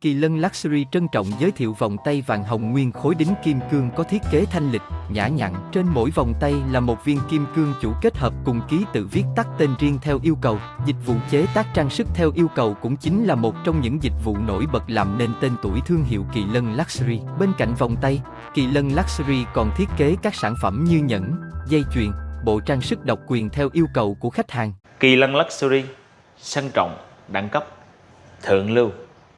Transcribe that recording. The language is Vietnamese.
Kỳ Lân Luxury trân trọng giới thiệu vòng tay vàng hồng nguyên khối đính kim cương có thiết kế thanh lịch, nhã nhặn. Trên mỗi vòng tay là một viên kim cương chủ kết hợp cùng ký tự viết tắt tên riêng theo yêu cầu. Dịch vụ chế tác trang sức theo yêu cầu cũng chính là một trong những dịch vụ nổi bật làm nên tên tuổi thương hiệu Kỳ Lân Luxury. Bên cạnh vòng tay, Kỳ Lân Luxury còn thiết kế các sản phẩm như nhẫn, dây chuyền, bộ trang sức độc quyền theo yêu cầu của khách hàng. Kỳ Lân Luxury sang trọng, đẳng cấp, thượng lưu